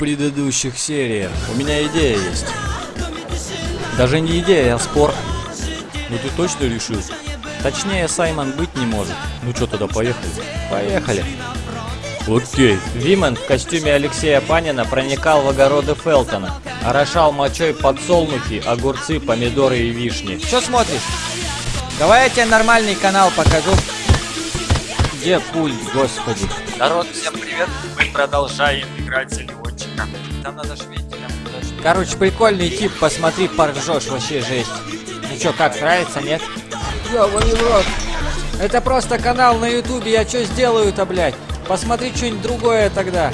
предыдущих сериях. У меня идея есть. Даже не идея, а спор. Ну ты точно решил? Точнее, Саймон быть не может. Ну что тогда, поехали? Поехали. Окей. Вимен в костюме Алексея Панина проникал в огороды Фелтона. Орошал мочой подсолнухи, огурцы, помидоры и вишни. Что смотришь? Давай я тебе нормальный канал покажу. Где пульт, господи? Народ, всем привет! Мы продолжаем играть за летчика. Там надо ж вентилем подожди. Короче, прикольный тип, посмотри, поржешь, вообще жесть. Ну чё, как, нравится, нет? Ёбаный в рот. Это просто канал на ютубе, я чё сделаю-то, блядь? Посмотри что-нибудь другое тогда.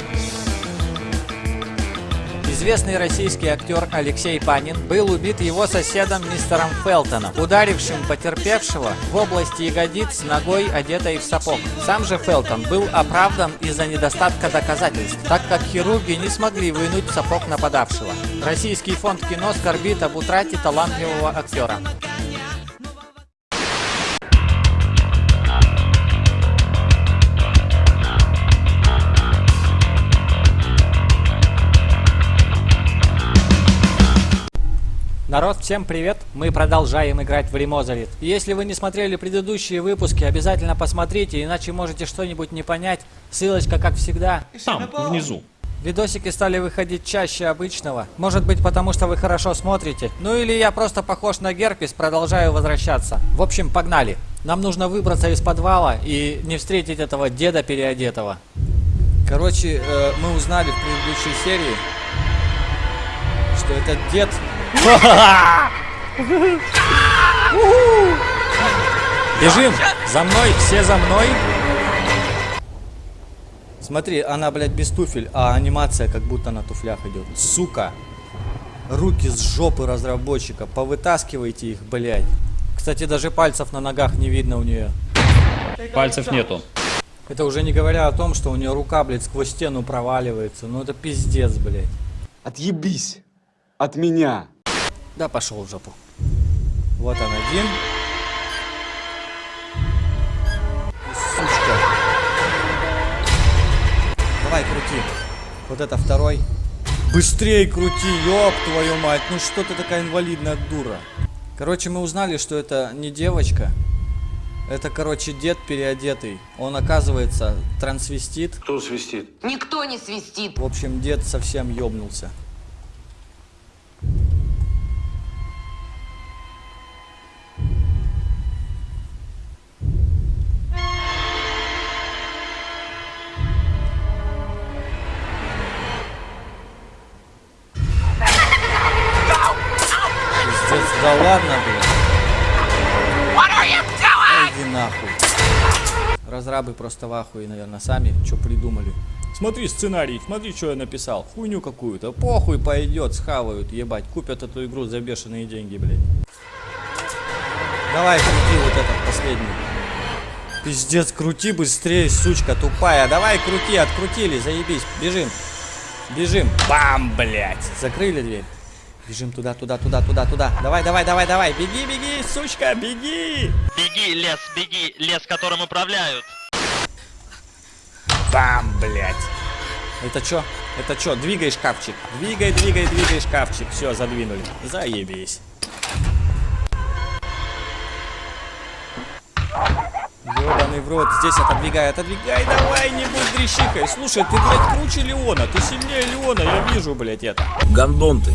Известный российский актер Алексей Панин был убит его соседом мистером Фелтоном, ударившим потерпевшего в области ягодиц ногой, одетой в сапог. Сам же Фелтон был оправдан из-за недостатка доказательств, так как хирурги не смогли вынуть сапог нападавшего. Российский фонд кино скорбит об утрате талантливого актера. Народ, всем привет! Мы продолжаем играть в Ремозалит. Если вы не смотрели предыдущие выпуски, обязательно посмотрите, иначе можете что-нибудь не понять. Ссылочка, как всегда, Там, внизу. Видосики стали выходить чаще обычного. Может быть потому, что вы хорошо смотрите. Ну или я просто похож на герпес, продолжаю возвращаться. В общем, погнали. Нам нужно выбраться из подвала и не встретить этого деда переодетого. Короче, э, мы узнали в предыдущей серии, что этот дед... Бежим! За мной! Все за мной! Смотри, она, блядь, без туфель, а анимация как будто на туфлях идет. Сука! Руки с жопы разработчика. Повытаскивайте их, блядь. Кстати, даже пальцев на ногах не видно у нее. Пальцев нету. Это уже не говоря о том, что у нее рука, блядь, сквозь стену проваливается. Ну это пиздец, блядь. Отъебись от меня. Да пошел в жопу. Вот он один. И Сучка. Давай, крути. Вот это второй. Быстрей крути, ёб твою мать. Ну что ты такая инвалидная дура? Короче, мы узнали, что это не девочка. Это, короче, дед переодетый. Он, оказывается, трансвестит. Кто свистит? Никто не свистит. В общем, дед совсем ёбнулся. Просто в ахуе, наверное, сами что придумали. Смотри сценарий, смотри, что я написал. Хуйню какую-то. Похуй пойдет, схавают, ебать. Купят эту игру за бешеные деньги, блядь. Давай, крути вот этот последний. Пиздец, крути быстрее, сучка тупая. Давай, крути, открутили, заебись. Бежим. Бежим. Бам, блядь. Закрыли дверь. Бежим туда, туда, туда, туда, туда. Давай, давай, давай, давай. Беги, беги, сучка, беги. Беги, лес, беги, лес, которым управляют. Бам, блядь. Это чё? Это чё? Двигай шкафчик. Двигай, двигай, двигай шкафчик. Все, задвинули. Заебись. Ёбаный в рот. Здесь отодвигай, отодвигай. Давай, не будь дрищикой. Слушай, ты, блядь, круче Леона. Ты сильнее Леона. Я вижу, блядь, это. Гандон ты.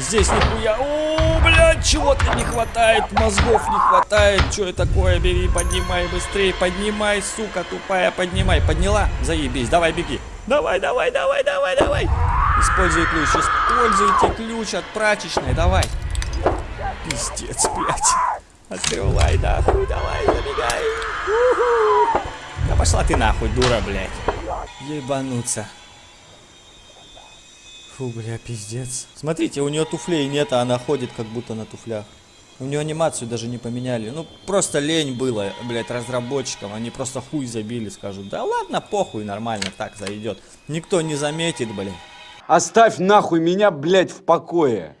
Здесь нихуя. О, блядь, чего-то не хватает. Мозгов не хватает. Что это такое? Бери, поднимай быстрее. Поднимай, сука тупая. Поднимай. Подняла? Заебись. Давай, беги. Давай, давай, давай, давай, давай. Используй ключ. Используйте ключ от прачечной. Давай. Пиздец, блядь. Открывай нахуй. Давай, забегай. Да пошла ты нахуй, дура, блядь. Ебануться. Фу, бля, пиздец. Смотрите, у нее туфлей нет, а она ходит как будто на туфлях. У нее анимацию даже не поменяли. Ну, просто лень было, блядь, разработчикам. Они просто хуй забили, скажут. Да ладно, похуй, нормально, так зайдет. Никто не заметит, блин. Оставь нахуй меня, блядь, в покое.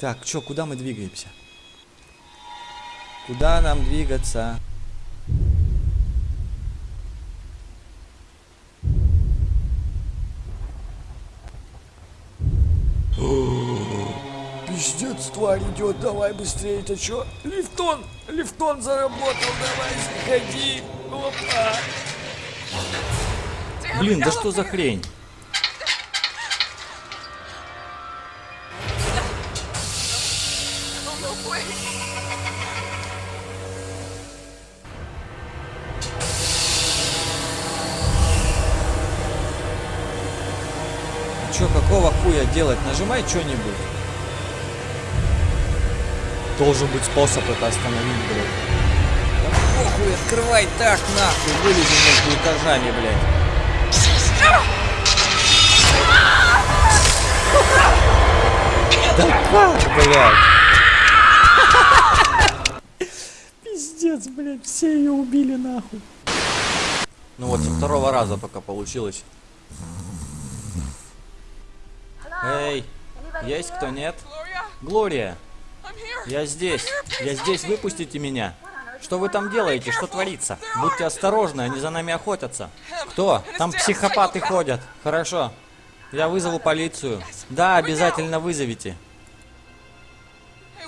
Так, чё, куда мы двигаемся? Куда нам двигаться? Пиздец, тварь идет, давай быстрее, это что? Лифтон, лифтон заработал, давай, сходи, опа. Блин, да что за хрень? Чё, какого хуя делать? Нажимай что-нибудь. Должен быть способ это остановить, блядь. Похуй, открывай так нахуй, вылезем между этажами, блядь. Блядь. Пиздец, блядь, все ее убили нахуй. Ну вот, со второго раза только получилось. Эй, есть кто нет? Глория, я здесь. Я здесь, выпустите меня. Что вы там делаете? Что творится? Будьте осторожны, они за нами охотятся. Кто? Там психопаты ходят. Хорошо. Я вызову полицию. Да, обязательно вызовите.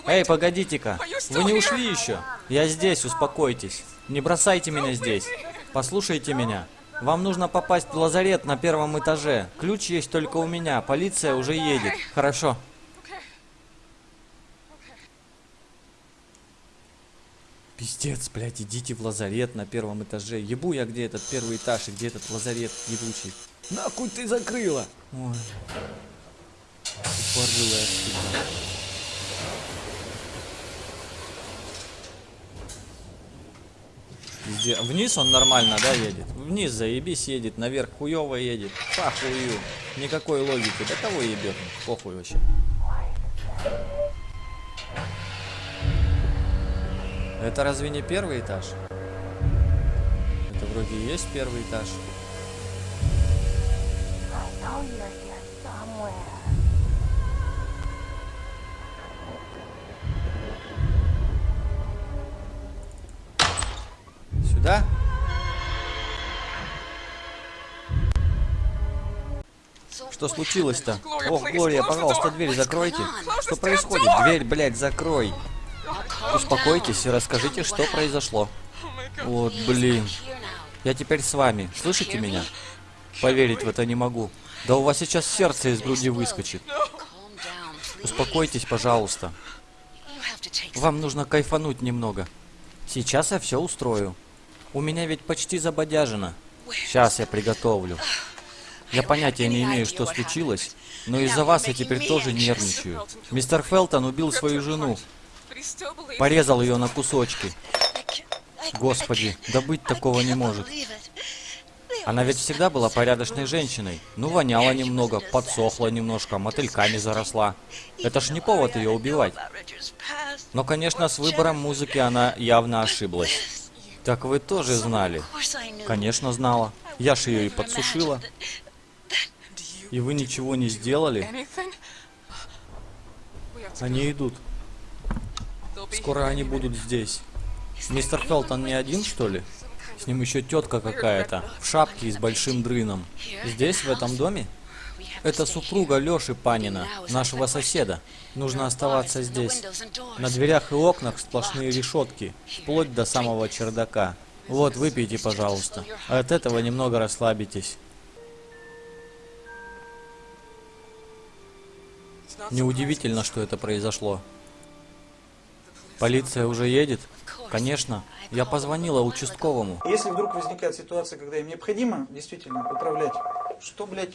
Эй, погодите-ка. Вы не ушли еще? Я здесь, успокойтесь. Не бросайте меня здесь. Послушайте меня. Вам нужно попасть в лазарет на первом этаже. Ключ есть только у меня. Полиция уже едет. Хорошо. Пиздец, блядь, идите в лазарет на первом этаже. Ебу я, где этот первый этаж и где этот лазарет ебучий. Нахуй ты закрыла? Ой. Тупорылая сука. Вниз он нормально, да, едет? Вниз заебись едет, наверх хуево едет. Похую. Никакой логики. Да кого ебет? Похуй вообще. Это разве не первый этаж? Это вроде и есть первый этаж. Сюда? Что случилось-то? Ох, Глория, пожалуйста, дверь закройте. Что происходит? Дверь, блядь, закрой. Успокойтесь и расскажите, что произошло. Вот, блин. Я теперь с вами. Слышите меня? Поверить в это не могу. Да у вас сейчас сердце из груди выскочит. Успокойтесь, пожалуйста. Вам нужно кайфануть немного. Сейчас я все устрою. У меня ведь почти забодяжено. Сейчас я приготовлю. Я понятия не имею, что случилось, но из-за вас я теперь тоже нервничаю. Мистер Фелтон убил свою жену, порезал ее на кусочки. Господи, да быть такого не может. Она ведь всегда была порядочной женщиной. Ну, воняла немного, подсохла немножко, мотыльками заросла. Это ж не повод ее убивать. Но, конечно, с выбором музыки она явно ошиблась. Так вы тоже знали? Конечно, знала. Я ж ее и подсушила. И вы ничего не сделали? Они идут. Скоро они будут здесь. Мистер Фелтон не один, что ли? С ним еще тетка какая-то, в шапке и с большим дрыном. Здесь, в этом доме? Это супруга Лёши Панина, нашего соседа. Нужно оставаться здесь. На дверях и окнах сплошные решетки, вплоть до самого чердака. Вот, выпейте, пожалуйста. От этого немного расслабитесь. Неудивительно, что это произошло. Полиция уже едет? Конечно. Я позвонила участковому. Если вдруг возникает ситуация, когда им необходимо действительно управлять, что, блядь?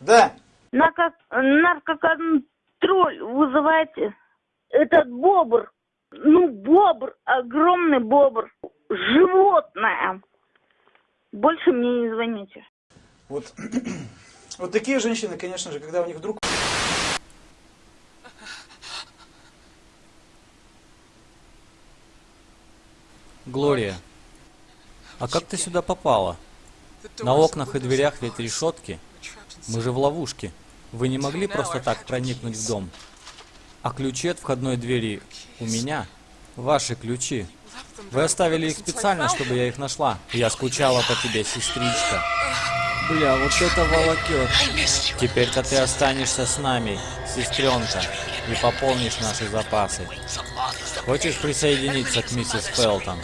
Да. Наркоконтроль вызывайте. Этот бобр, ну бобр, огромный бобр, животное. Больше мне не звоните. вот, вот такие женщины, конечно же, когда у них вдруг Глория, а как ты сюда попала? На окнах и дверях ведь решетки. Мы же в ловушке. Вы не могли просто так проникнуть в дом? А ключи от входной двери у меня. Ваши ключи. Вы оставили их специально, чтобы я их нашла. Я скучала по тебе, сестричка. Бля, вот это волокет. Теперь-то ты останешься с нами, сестренка, и пополнишь наши запасы. Хочешь присоединиться к миссис Фелтон?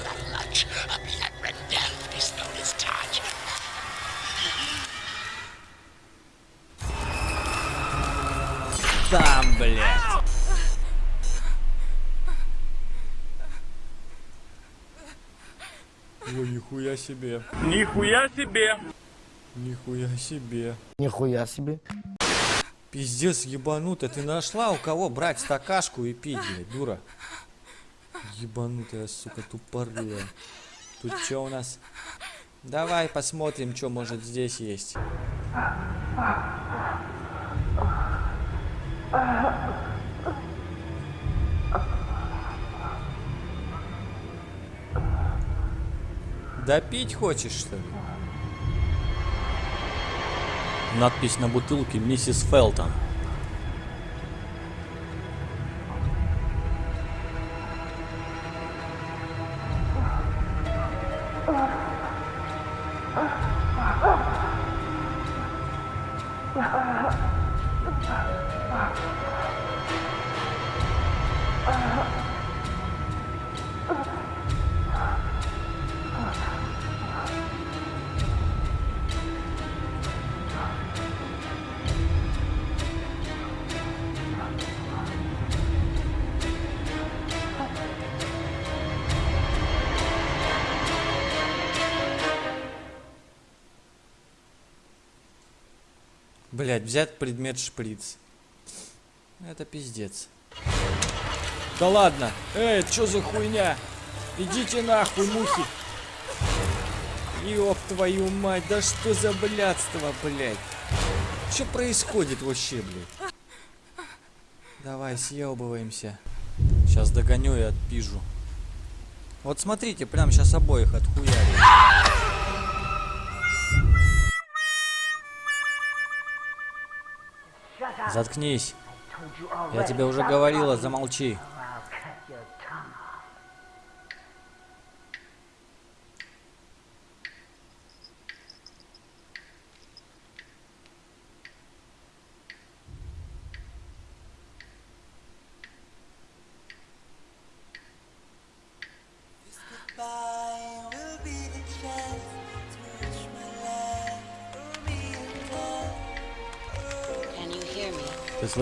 Там, блядь. Ой, нихуя себе. Нихуя себе! Нихуя себе. Нихуя себе. Пиздец, ебанутая. Ты нашла у кого брать стакашку и пить, блядь, дура? Ебанутая, сука, тупорылая. Тут что у нас? Давай посмотрим, что может здесь есть. Да пить хочешь, что ли? Надпись на бутылке «Миссис Фелтон». Блять, взять предмет шприц. Это пиздец. Да ладно. Эй, что за хуйня? Идите нахуй, мухи. Ёб твою мать, да что за блядство, блядь? Что происходит вообще, блядь? Давай, съебываемся. Сейчас догоню и отпижу. Вот смотрите, прям сейчас обоих отхуярю. Заткнись. Я тебе уже говорила, замолчи.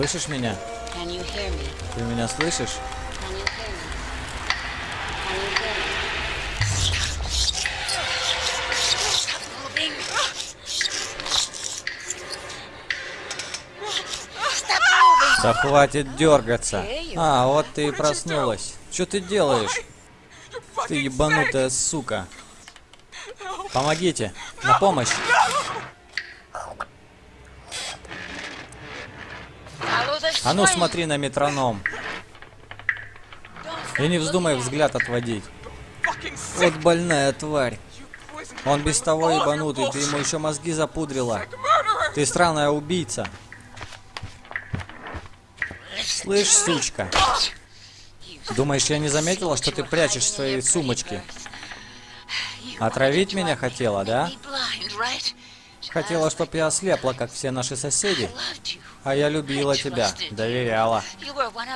Слышишь меня? Ты меня слышишь? Да хватит дергаться. А, вот ты и проснулась. Что ты делаешь? Ты ебанутая сука. Помогите. На помощь. А ну смотри на метроном. И не вздумай взгляд отводить. Вот больная тварь. Он без того ебанутый, ты ему еще мозги запудрила. Ты странная убийца. Слышь, сучка. Думаешь, я не заметила, что ты прячешь свои сумочки? Отравить меня хотела, да? Хотела, чтоб я ослепла, как все наши соседи. А я любила тебя, доверяла.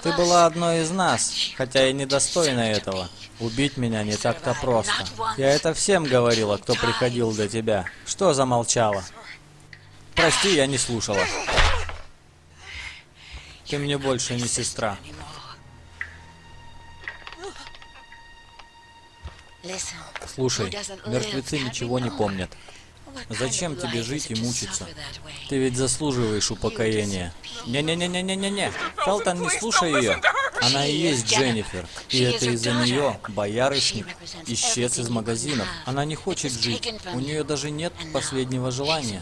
Ты была одной из нас, хотя и недостойна этого. Убить меня не так-то просто. Я это всем говорила, кто приходил до тебя. Что замолчала? Прости, я не слушала. Ты мне больше не сестра. Слушай, мертвецы ничего не помнят. Зачем тебе жить и мучиться? Ты ведь заслуживаешь упокоения. Не-не-не-не-не-не-не. Фелтон, не слушай ее. Она и есть Дженнифер. И это из-за нее боярышник исчез из магазинов. Она не хочет жить. У нее даже нет последнего желания.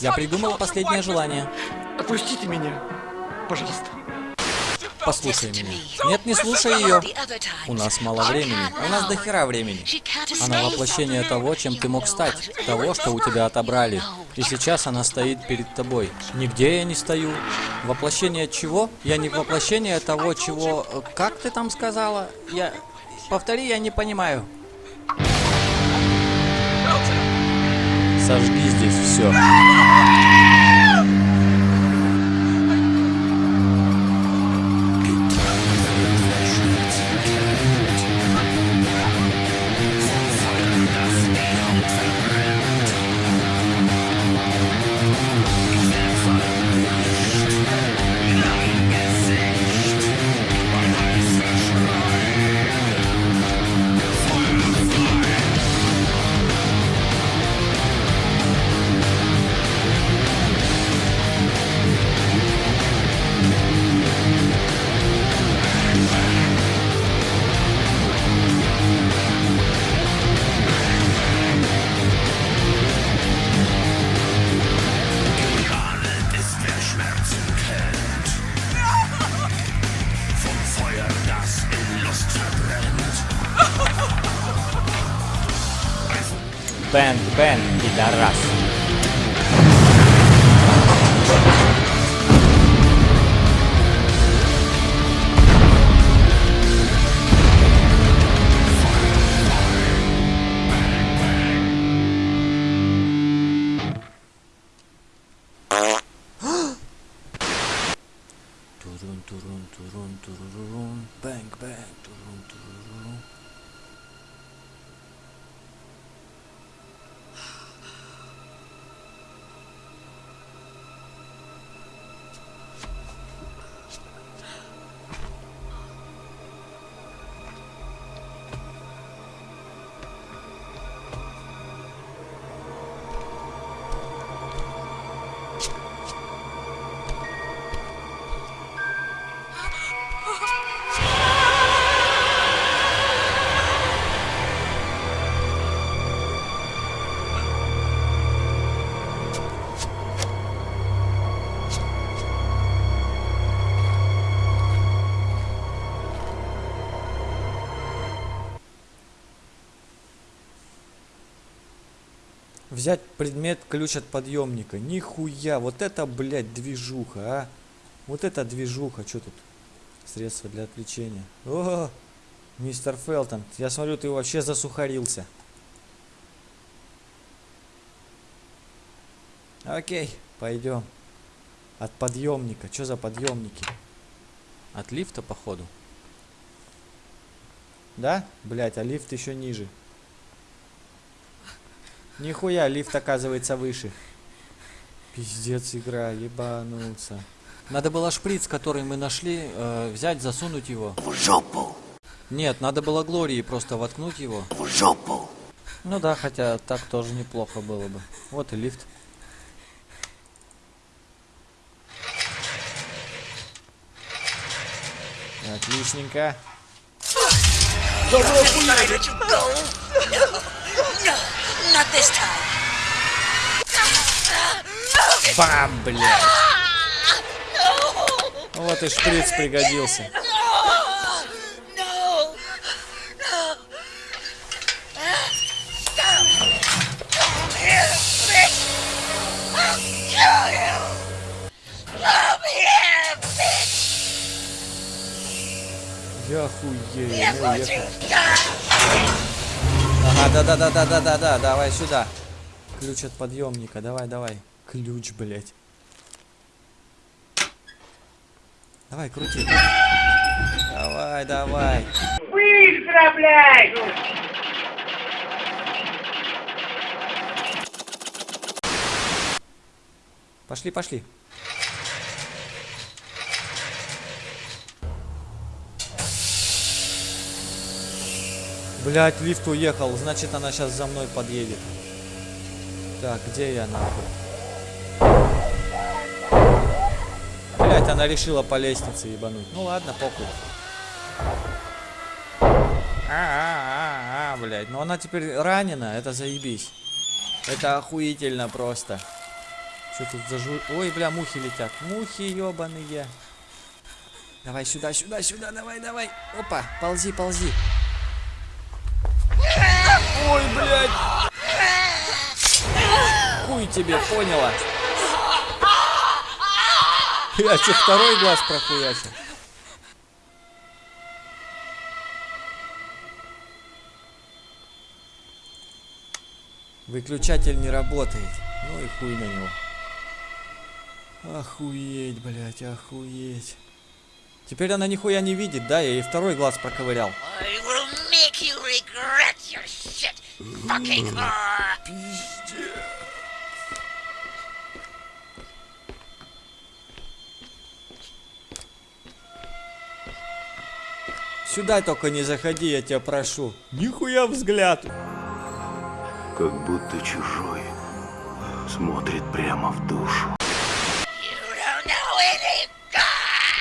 Я придумала последнее желание. Отпустите меня, пожалуйста. Послушай меня. Нет, не слушай ее. У нас мало времени. У нас до хера времени. Она воплощение того, чем ты мог стать. Того, что у тебя отобрали. И сейчас она стоит перед тобой. Нигде я не стою. Воплощение чего? Я не воплощение того, чего... Как ты там сказала? Я... Повтори, я не понимаю. Сожги здесь все. band di daras Взять предмет ключ от подъемника. Нихуя, вот это, блядь, движуха, а. Вот это движуха, что тут? Средства для отвлечения. О, мистер Фелтон, я смотрю, ты вообще засухарился. Окей, пойдем. От подъемника. Что за подъемники? От лифта, походу. Да? Блять, а лифт еще ниже. Нихуя, лифт оказывается выше. Пиздец игра, ебануться. Надо было шприц, который мы нашли, э, взять, засунуть его. В жопу. Нет, надо было Глории просто воткнуть его. В жопу. Ну да, хотя так тоже неплохо было бы. Вот и лифт. Отличненько. Бам, блядь. Вот и шприц пригодился. Я хуею, мы уехали. Ага, да-да-да-да-да-да-да, давай сюда. Ключ от подъемника, давай, давай. Ключ, блядь. Давай, крути. Давай, давай. Быстро, блядь! Пошли, пошли. Блять, лифт уехал, значит она сейчас за мной подъедет. Так, где я нахуй? Она решила по лестнице ебануть. Ну ладно, похуй. А-а-а-а, блядь. Но она теперь ранена, это заебись. Это охуительно просто. Что тут за жу... Ой, бля, мухи летят. Мухи ебаные. Давай сюда, сюда, сюда, давай, давай. Опа, ползи, ползи. Ой, блядь. Хуй тебе, поняла? Я что, второй глаз прохуячил? Выключатель не работает. Ну и хуй на него. Охуеть, блядь, охуеть. Теперь она нихуя не видит, да? Я ей второй глаз проковырял. I Сюда только не заходи, я тебя прошу. Нихуя взгляд. Как будто чужой смотрит прямо в душу. Any good.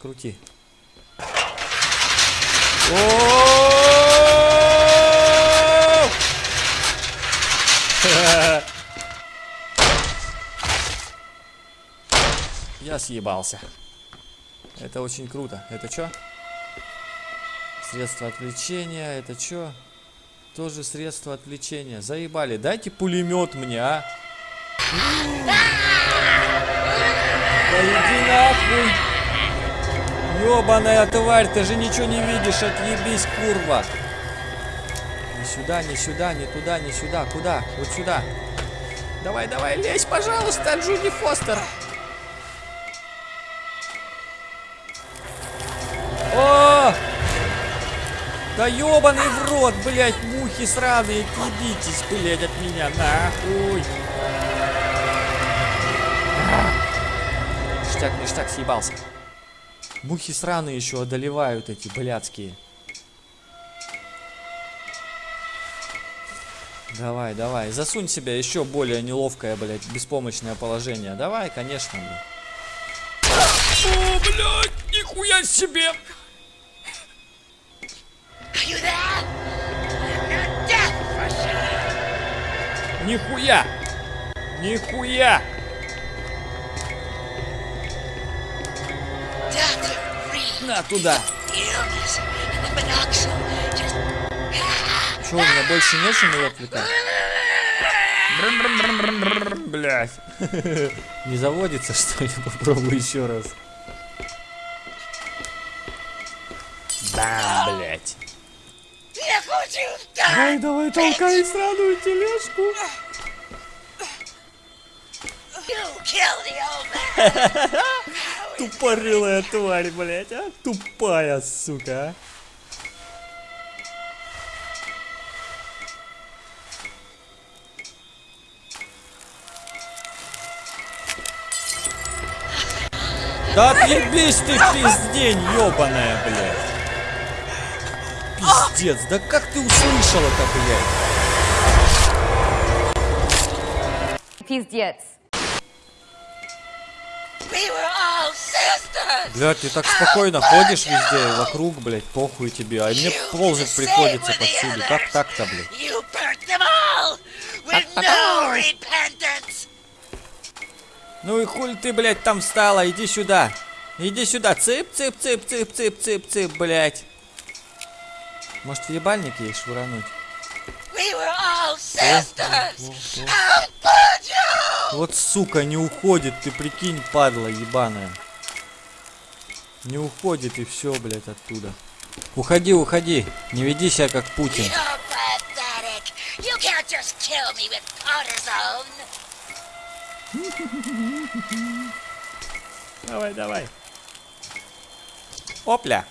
Крути. О! Я съебался. Это очень круто. Это что? Средство отвлечения. Это что? Тоже средство отвлечения. Заебали. Дайте пулемет мне, а. Да иди нахуй. Ёбаная тварь, ты же ничего не видишь, отъебись, курва. Не сюда, не сюда, не туда, не сюда. Куда? Вот сюда. Давай, давай, лезь, пожалуйста, Джуди Фостер. Да ёбаный в рот, блядь, мухи сраные, отъебитесь, блядь, от меня, нахуй. Ништяк, ништяк, съебался. Мухи сраные еще одолевают эти блядские. Давай, давай, засунь себя еще более неловкое, блядь, беспомощное положение. Давай, конечно, блядь. О, блядь, нихуя себе! Нихуя! Нихуя! На туда! illness and the monoxide just Че, у меня больше нечем ее отвлекать? Блять. Не заводится, что ли? Попробую еще раз. Да, блять. Done. Давай, давай, толкай сраную тележку. Тупорылая тварь, блять, а? Тупая, сука, а. Да отъебись ты, пиздень, ёбаная, блядь. Пиздец, да как ты услышала-то, блядь? Пиздец. Блядь, ты так спокойно ходишь везде, вокруг, блядь, похуй тебе, а мне ползать приходится повсюду. Как так-то, блядь? No repentance. Ну и хуй ты, блядь, там встала, иди сюда. Иди сюда, цып, цып, цып, цып, цып, цып, цып, блядь. Может, в ебальник ей швырануть? We? Вот сука, не уходит, ты прикинь, падла ебаная. Не уходит и все, блядь, оттуда. Уходи, уходи, не веди себя как Путин. Давай, давай. Опля.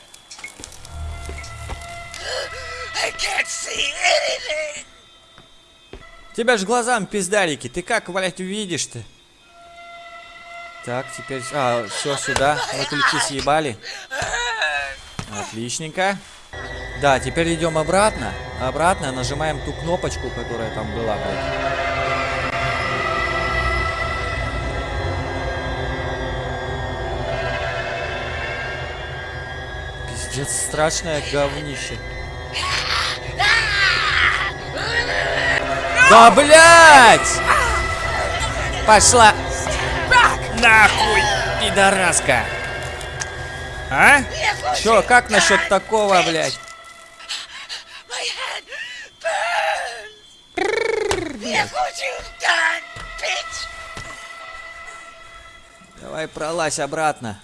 Тебя ж глазам пиздарики, ты как, блядь, увидишь ты? Так, теперь... А, все, сюда. Вот ключи съебали. Отличненько. Да, теперь идем обратно. Обратно нажимаем ту кнопочку, которая там была. Пиздец, страшное говнище. Да, блядь! Пошла! Нахуй, пидораска! А? Чё, как насчет такого, блядь? Давай пролазь обратно.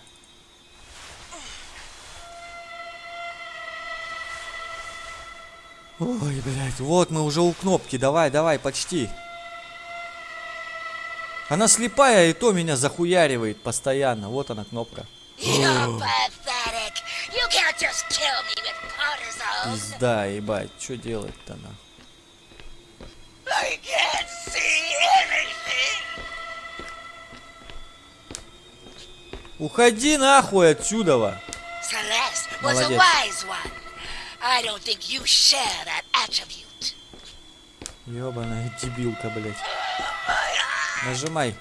Ой, блядь, вот мы уже у кнопки, давай, давай, почти. Она слепая, и то меня захуяривает постоянно. Вот она кнопка. Пизда, ебать, что делать-то на? I can't see anything. Уходи нахуй отсюда! Молодец. wise one. I don't think you share that attribute. Ёбаная дебилка, блядь. Нажимай.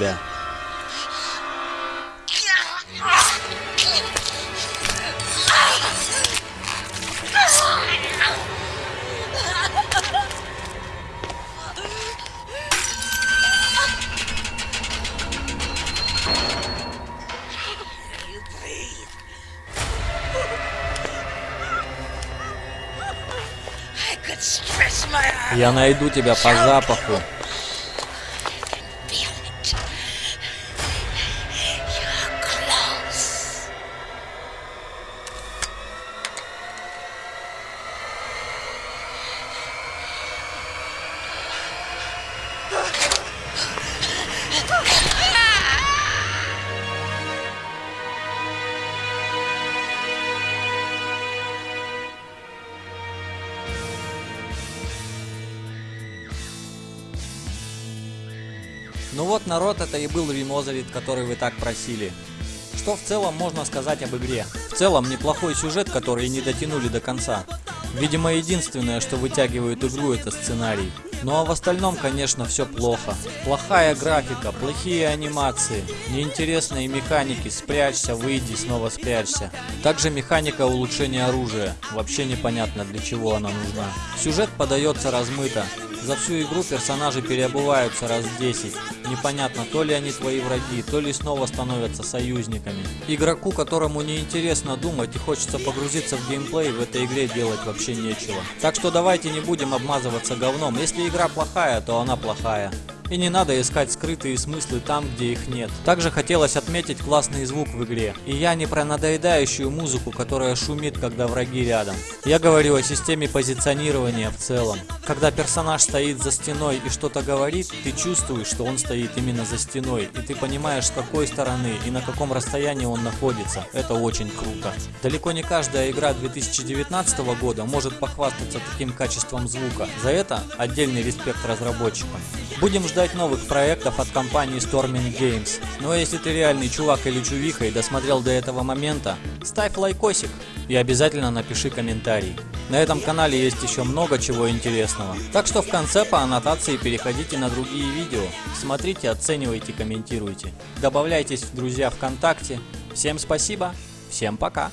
Тебя. Я найду тебя по запаху. Был ремозовит, который вы так просили. Что в целом можно сказать об игре? В целом неплохой сюжет, который не дотянули до конца. Видимо, единственное, что вытягивает игру, это сценарий. Ну а в остальном, конечно, все плохо. Плохая графика, плохие анимации, неинтересные механики, спрячься, выйди, снова спрячься. Также механика улучшения оружия, вообще непонятно для чего она нужна. Сюжет подается размыто. За всю игру персонажи переобуваются раз в 10. Непонятно, то ли они твои враги, то ли снова становятся союзниками. Игроку, которому не интересно думать и хочется погрузиться в геймплей, в этой игре делать вообще нечего. Так что давайте не будем обмазываться говном. Если игра плохая, то она плохая. И не надо искать скрытые смыслы там, где их нет. Также хотелось отметить классный звук в игре. И я не про надоедающую музыку, которая шумит, когда враги рядом. Я говорю о системе позиционирования в целом. Когда персонаж стоит за стеной и что-то говорит, ты чувствуешь, что он стоит именно за стеной, и ты понимаешь, с какой стороны и на каком расстоянии он находится. Это очень круто. Далеко не каждая игра 2019 года может похвастаться таким качеством звука. За это отдельный респект разработчикам. Будем ждать новых проектов от компании Storming Games. А если ты реальный чувак или чувиха и досмотрел до этого момента, ставь лайкосик и обязательно напиши комментарий. На этом канале есть еще много чего интересного. Так что в конце по аннотации переходите на другие видео. Смотрите, оценивайте, комментируйте. Добавляйтесь в друзья ВКонтакте. Всем спасибо, всем пока.